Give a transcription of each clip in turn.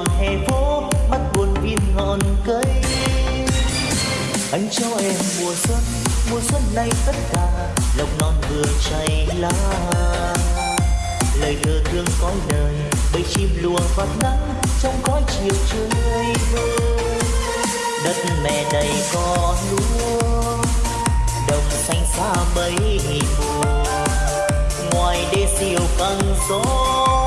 tròn hè phố, bắt buồn viên ngọn cây. Anh cho em mùa xuân mùa xuân này tất cả lộc non vừa chảy lá. Lời thơ thương cõi đời, bầy chim lùa phát nắng trong cõi chiều trời vơi. Đất mẹ đầy con lúa, đồng xanh xa mấy mùa. Ngoài đê siêu căng gió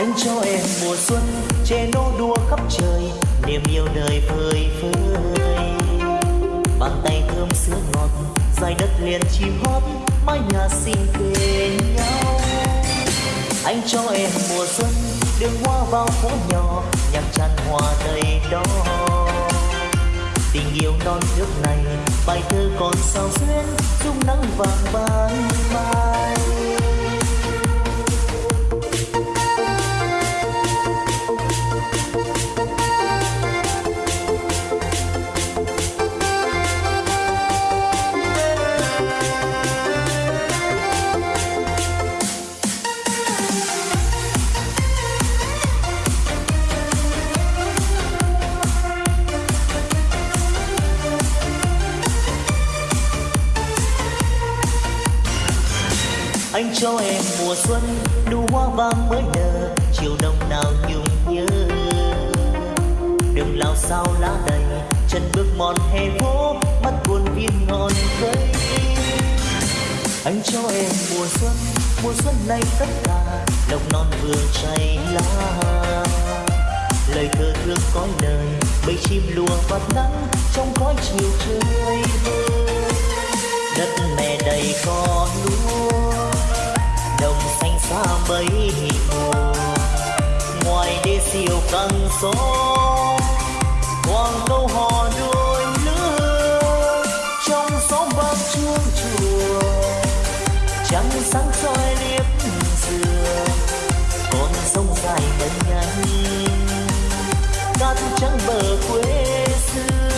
anh cho em mùa xuân, che nô đua khắp trời, niềm yêu đời phơi phới. Bàn tay thơm sữa ngọt, dài đất liền chim hót, mái nhà xinh kề nhau. Anh cho em mùa xuân, đường hoa vào phố nhỏ, nhạc tràn hoa đầy đó. Tình yêu non nước này, bài thơ còn sao xuyên dung nắng vàng ban mai. Mòn hè phố mắt buồn viên ngọn cây anh cho em mùa xuân mùa xuân này tất cả đồng non vừa chảy lá. Lời thơ thương cõi đời bầy chim lùa vạt nắng trong cõi chiều trời vơi đất mẹ đầy có lúa, đồng xanh xa mấy mùa. Ngoài đê siêu căng số quang câu hò đua dài nhanh cát trắng bờ quê xưa.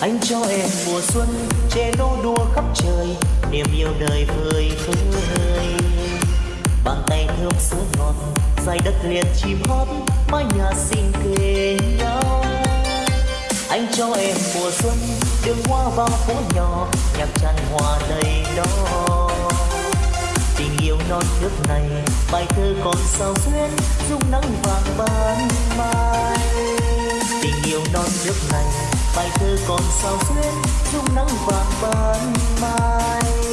Anh cho em mùa xuân che nô đua khắp trời, niềm yêu đời vơi vơi. Bàn tay thơm sữa ngọt, dài đất liền chim hót, mái nhà xinh kề nhau. Anh cho em mùa xuân, đường hoa vào phố nhỏ, nhạc tràn hòa đầy đó non nước này, bài thơ còn sao xuyên dung nắng vàng ban mai. Tình yêu non nước này, bài thơ còn sao xuyên dung nắng vàng ban mai.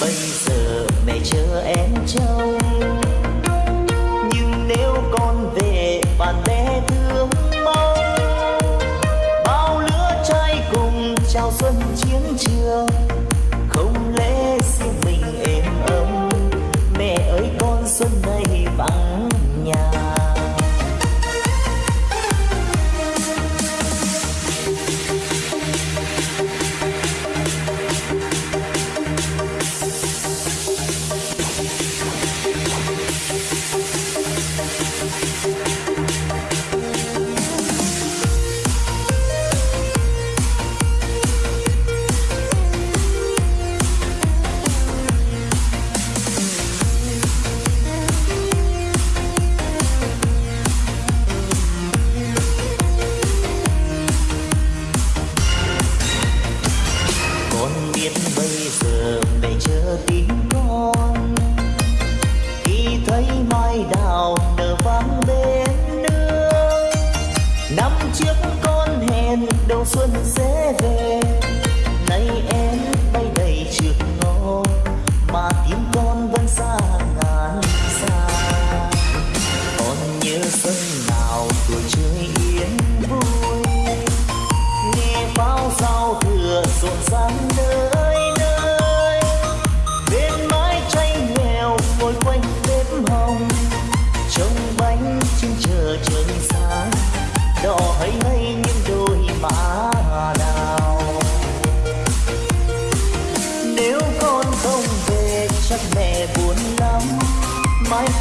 baby.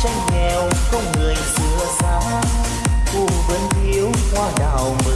tranh nghèo không người xưa xa cùng vẫn thiếu hoa đào mừng.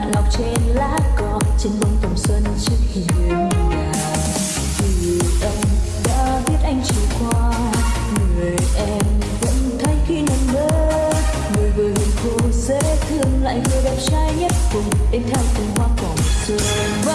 hạt ngọc trên lá cỏ, trên bông tầm xuân trước hiên nhà. Vì anh đã biết anh trôi qua, người em vẫn thấy khi nằm mơ người vừa hiền khô sẽ thương lại người đẹp trai nhất cùng em theo từng hoa cỏ xuân.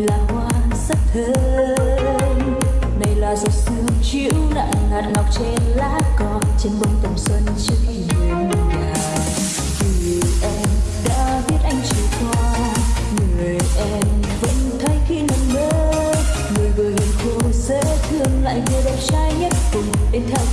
là hoa rất thơm đây là giọt sương chiếu nặng hạt ngọc trên lá cỏ trên bông tầm xuân trước khi về nhà Người em đã biết anh chiều qua người em vẫn thấy khi nằm mơ người vừa hiền khô sẽ thương lại vừa đẹp trai nhất cùng đến theo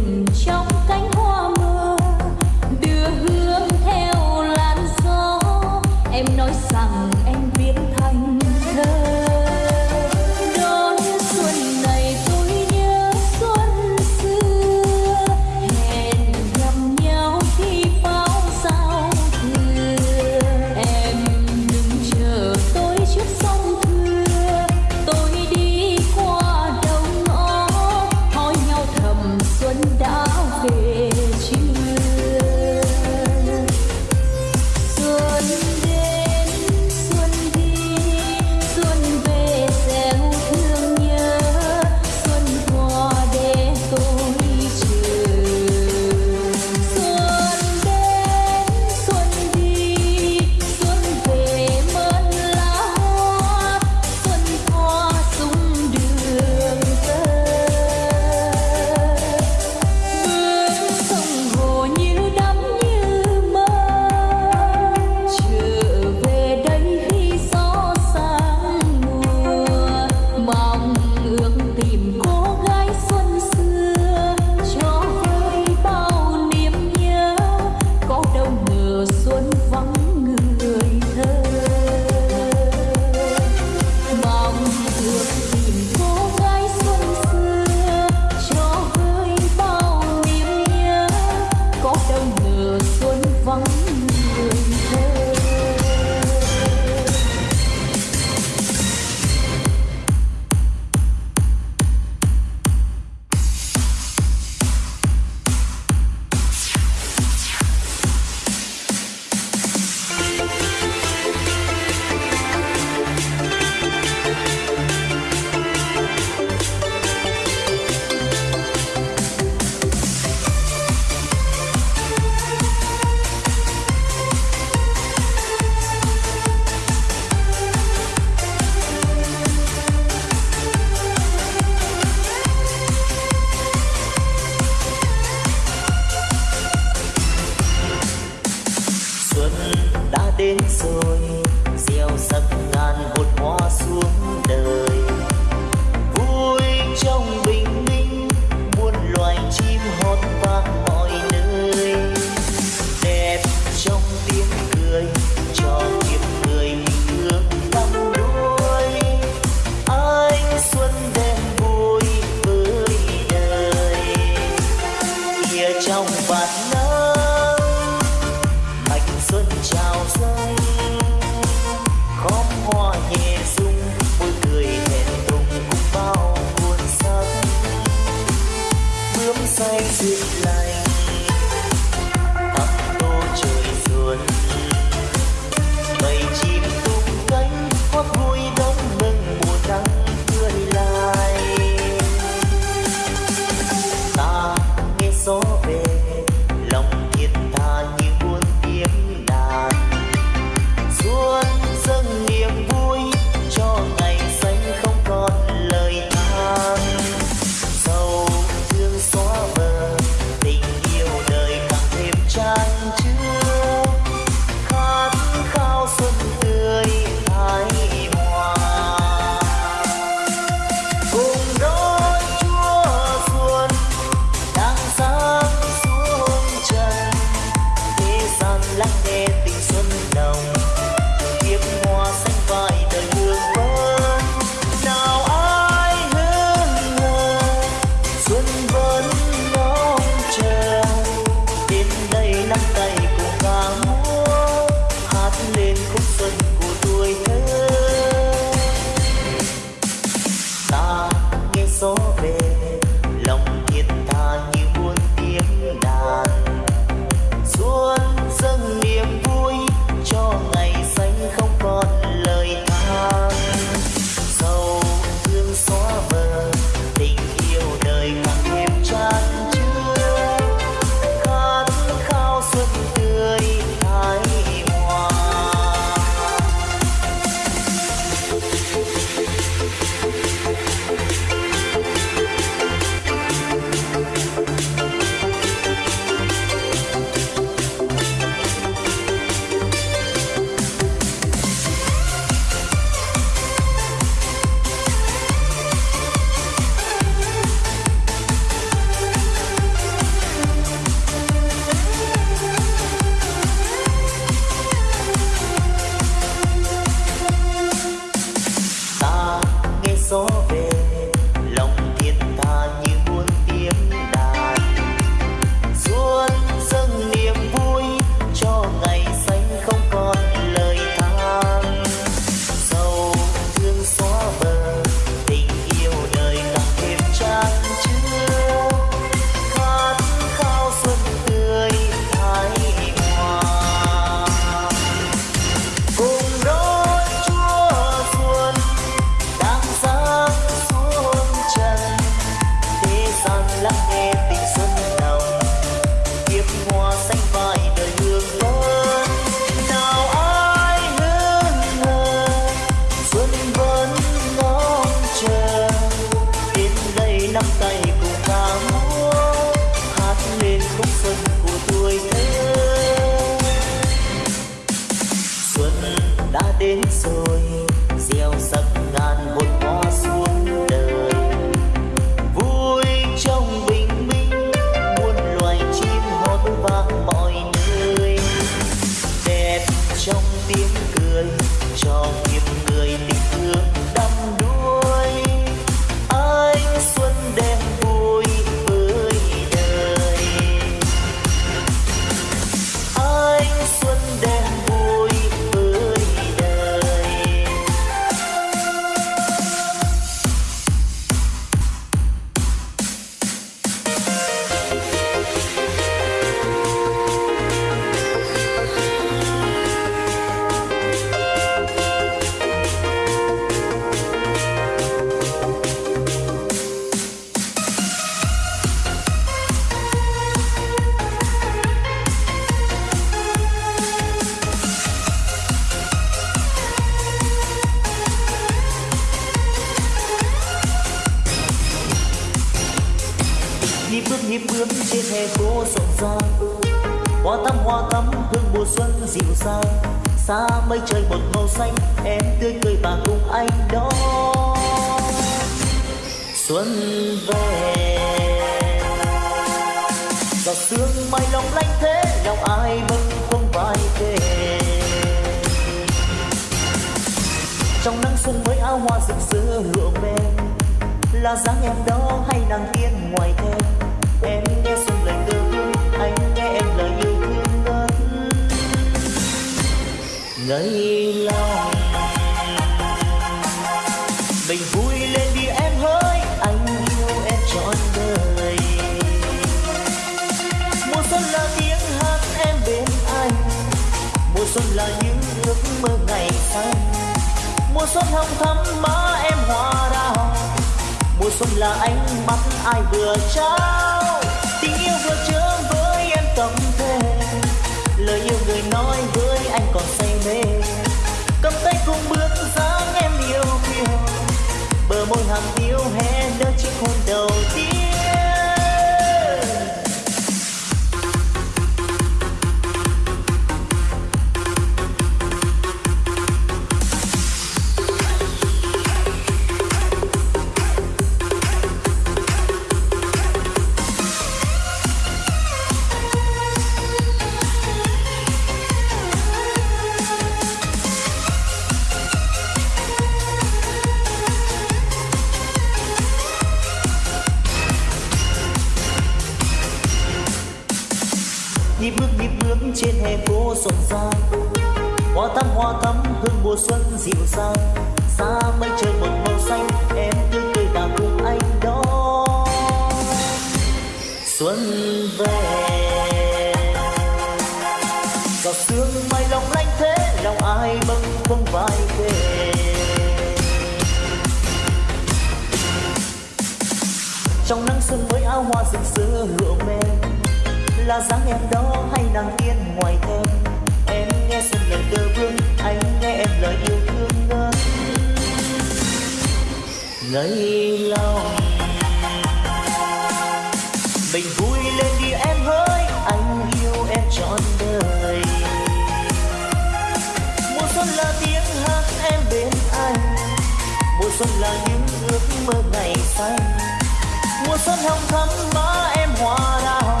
mùa xuân hồng thắm má em hoa đào.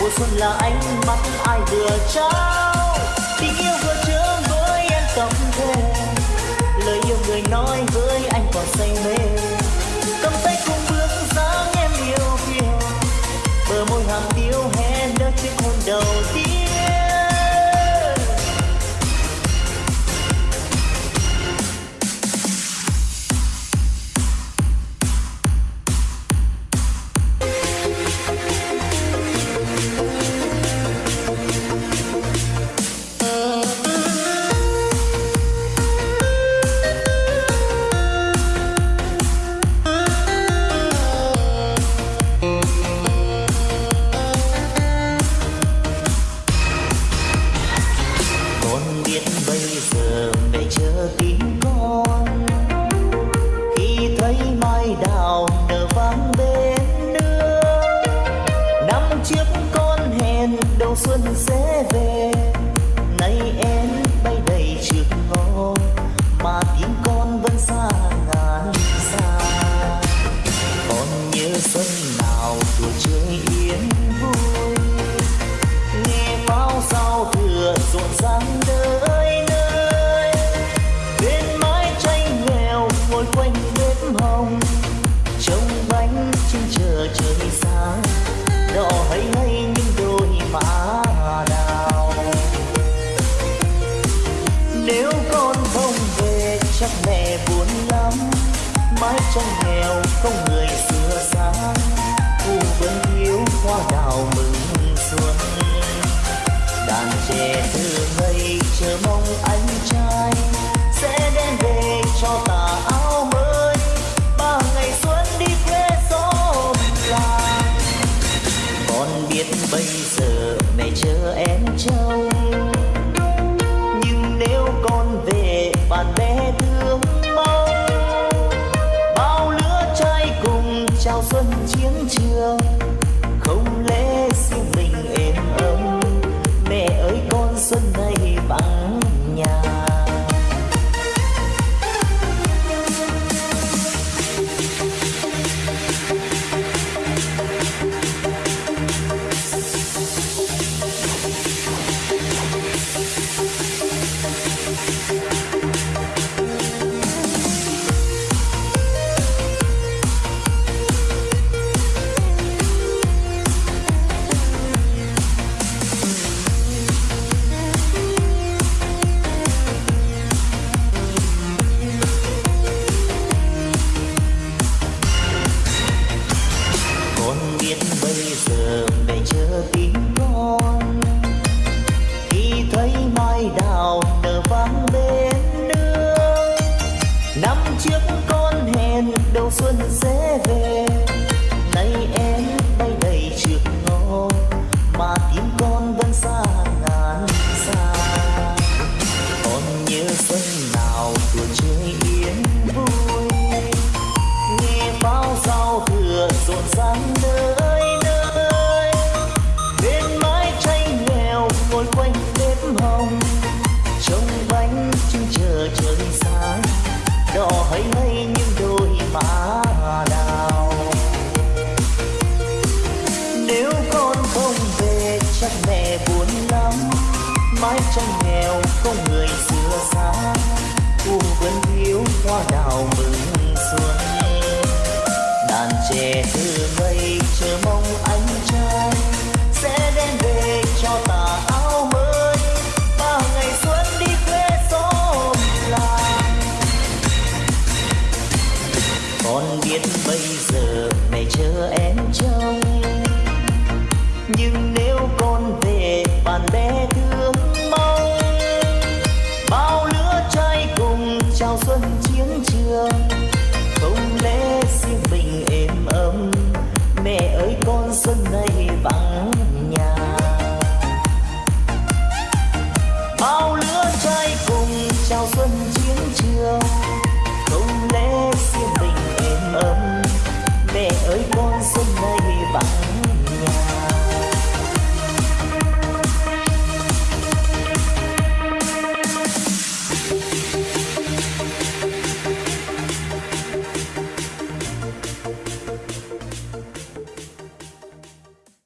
Mùa xuân là ánh mắt ai vừa trao. Tình yêu vừa chứa với em tâm thề, lời yêu người nói với anh còn say mê. Cầm tay cùng bước dáng em yêu kiều bờ môi hàm tiêu hé nơi chiếc hôn đầu tiên. mẹ buồn lắm. Mái trong nghèo không người xưa sáng thu vẫn thiếu hoa đào mừng xuân. Đàn trẻ thơ ngây chờ mong anh trai